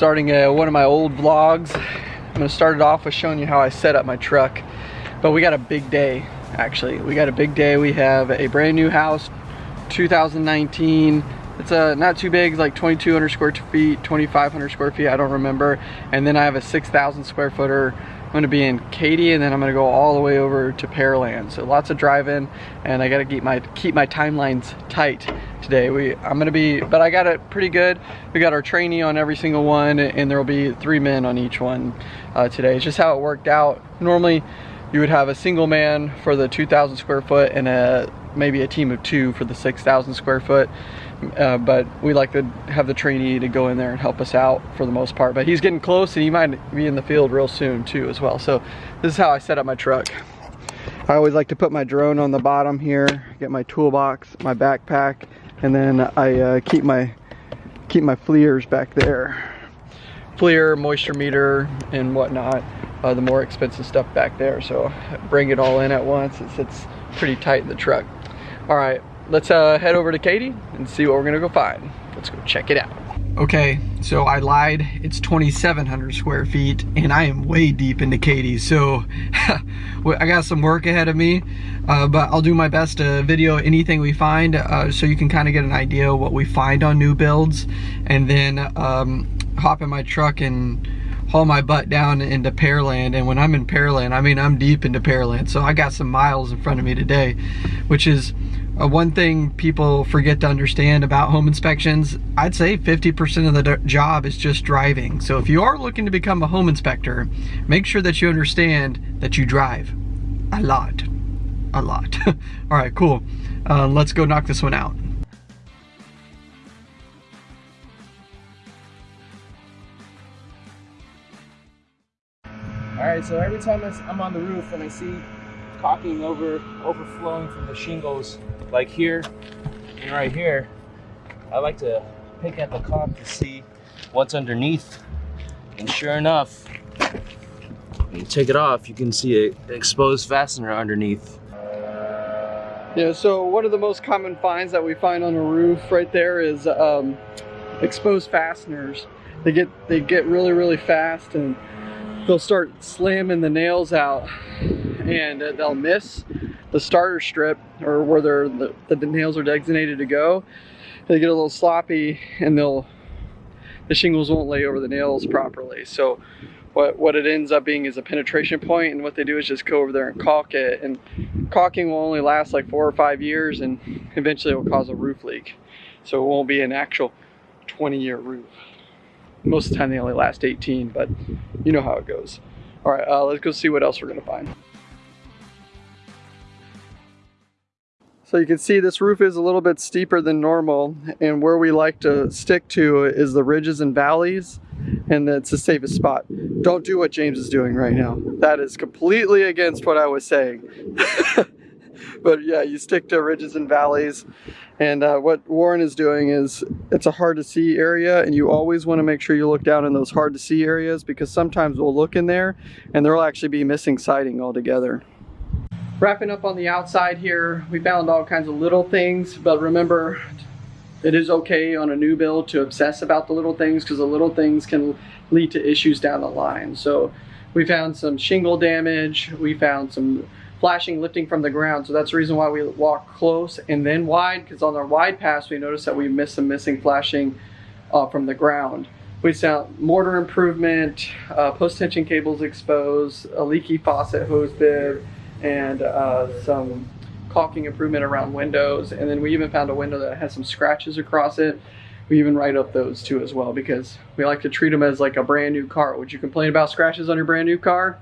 starting uh, one of my old vlogs. I'm gonna start it off with showing you how I set up my truck. But we got a big day, actually. We got a big day. We have a brand new house, 2019. It's uh, not too big, like 2,200 square feet, 2,500 square feet, I don't remember. And then I have a 6,000 square footer I'm gonna be in Katy and then I'm gonna go all the way over to Pearland. So lots of driving and I gotta keep my keep my timelines tight today. We I'm gonna be, but I got it pretty good. We got our trainee on every single one and there will be three men on each one uh, today. It's just how it worked out. Normally you would have a single man for the 2,000 square foot and a maybe a team of two for the 6,000 square foot uh, but we like to have the trainee to go in there and help us out for the most part. But he's getting close and he might be in the field real soon too as well. So this is how I set up my truck. I always like to put my drone on the bottom here, get my toolbox, my backpack, and then I uh, keep my keep my FLIRs back there. FLIR, moisture meter, and whatnot. Uh, the more expensive stuff back there. So bring it all in at once. It's, sits pretty tight in the truck. All right, let's uh, head over to Katy and see what we're gonna go find. Let's go check it out. Okay, so I lied. It's 2,700 square feet and I am way deep into Katy. So I got some work ahead of me, uh, but I'll do my best to video anything we find uh, so you can kind of get an idea of what we find on new builds and then um, hop in my truck and haul my butt down into Pearland. And when I'm in Pearland, I mean, I'm deep into Pearland. So I got some miles in front of me today, which is uh, one thing people forget to understand about home inspections, I'd say 50% of the job is just driving. So if you are looking to become a home inspector, make sure that you understand that you drive a lot, a lot. All right, cool. Uh, let's go knock this one out. All right, so every time I'm on the roof and I see caulking over overflowing from the shingles like here and right here. I like to pick at the caulk to see what's underneath. And sure enough when you take it off you can see an exposed fastener underneath. Yeah so one of the most common finds that we find on a roof right there is um, exposed fasteners. They get they get really really fast and they'll start slamming the nails out and they'll miss the starter strip or where the, the nails are designated to go. They get a little sloppy and they'll the shingles won't lay over the nails properly. So what, what it ends up being is a penetration point and what they do is just go over there and caulk it and caulking will only last like four or five years and eventually it will cause a roof leak. So it won't be an actual 20 year roof. Most of the time they only last 18, but you know how it goes. All right, uh, let's go see what else we're gonna find. So you can see this roof is a little bit steeper than normal and where we like to stick to is the ridges and valleys and it's the safest spot. Don't do what James is doing right now. That is completely against what I was saying. but yeah, you stick to ridges and valleys and uh, what Warren is doing is it's a hard to see area and you always want to make sure you look down in those hard to see areas because sometimes we'll look in there and there will actually be missing siding altogether. Wrapping up on the outside here, we found all kinds of little things, but remember, it is okay on a new build to obsess about the little things because the little things can lead to issues down the line. So we found some shingle damage, we found some flashing lifting from the ground. So that's the reason why we walk close and then wide because on our wide pass we noticed that we missed some missing flashing uh, from the ground. We found mortar improvement, uh, post tension cables exposed, a leaky faucet hose bib, and uh, some caulking improvement around windows. And then we even found a window that has some scratches across it. We even write up those too as well because we like to treat them as like a brand new car. Would you complain about scratches on your brand new car?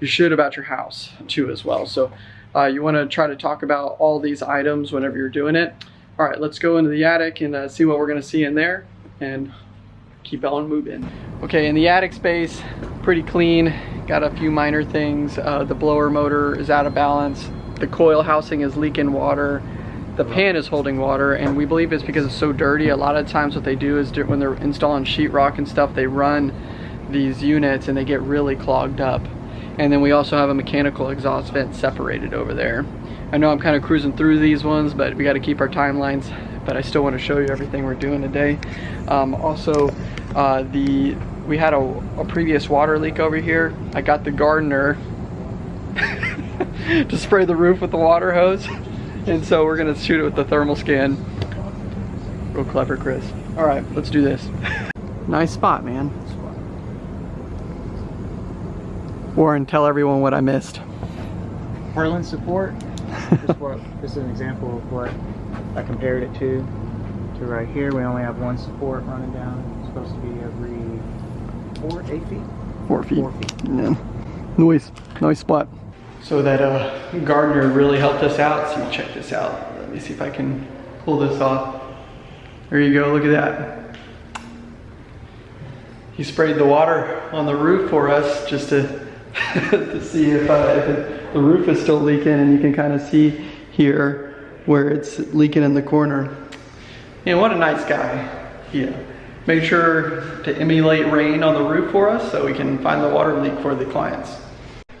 You should about your house too as well. So uh, you want to try to talk about all these items whenever you're doing it. All right, let's go into the attic and uh, see what we're going to see in there and keep on moving. Okay, in the attic space, pretty clean. Got a few minor things. Uh, the blower motor is out of balance. The coil housing is leaking water. The pan is holding water and we believe it's because it's so dirty. A lot of times what they do is when they're installing sheetrock and stuff, they run these units and they get really clogged up. And then we also have a mechanical exhaust vent separated over there. I know I'm kind of cruising through these ones, but we got to keep our timelines. But I still want to show you everything we're doing today. Um, also, Uh, the we had a, a previous water leak over here. I got the gardener to spray the roof with the water hose, and so we're gonna shoot it with the thermal scan. Real clever, Chris. All right, let's do this. nice spot, man. Warren, tell everyone what I missed. purlin support. just this is an example of what I compared it to. To right here, we only have one support running down. It's supposed to be every four, eight feet. Four feet. Four feet. Yeah. Nice, nice spot. So that uh, gardener really helped us out. So check this out. Let me see if I can pull this off. There you go, look at that. He sprayed the water on the roof for us just to, to see if, uh, if it, the roof is still leaking and you can kind of see here where it's leaking in the corner. And what a nice guy. Yeah. Made sure to emulate rain on the roof for us so we can find the water leak for the clients.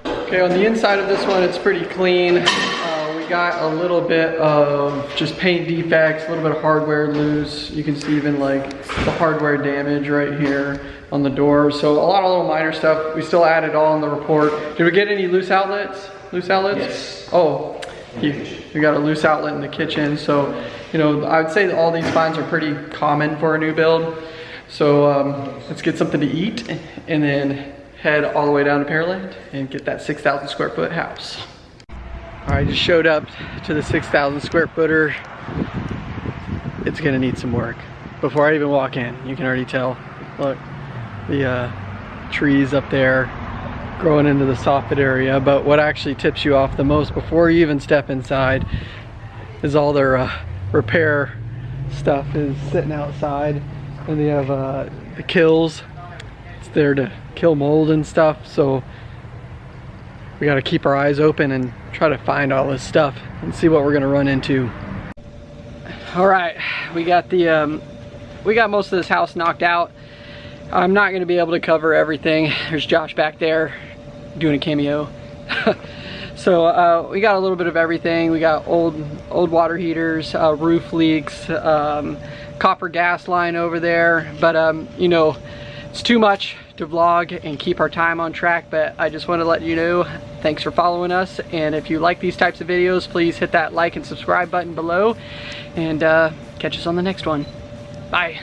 Okay, on the inside of this one, it's pretty clean. Uh, we got a little bit of just paint defects, a little bit of hardware loose. You can see even like the hardware damage right here on the door. So a lot of little minor stuff. We still added all in the report. Did we get any loose outlets? Loose outlets? Yes. Oh, you, we got a loose outlet in the kitchen. So, you know, I would say all these finds are pretty common for a new build. So um, let's get something to eat and then head all the way down to Pearland and get that 6,000 square foot house. All right, just showed up to the 6,000 square footer. It's gonna need some work. Before I even walk in, you can already tell. Look, the uh, trees up there growing into the soffit area. But what actually tips you off the most before you even step inside is all their uh, repair stuff is sitting outside. And they have uh, the Kilz. It's there to kill mold and stuff. So we got to keep our eyes open and try to find all this stuff and see what we're gonna run into. All right, we got the um, we got most of this house knocked out. I'm not gonna be able to cover everything. There's Josh back there doing a cameo. so uh, we got a little bit of everything. We got old old water heaters, uh, roof leaks, um, copper gas line over there. But um, you know, it's too much to vlog and keep our time on track. But I just want to let you know, thanks for following us. And if you like these types of videos, please hit that like and subscribe button below. And uh, catch us on the next one. Bye.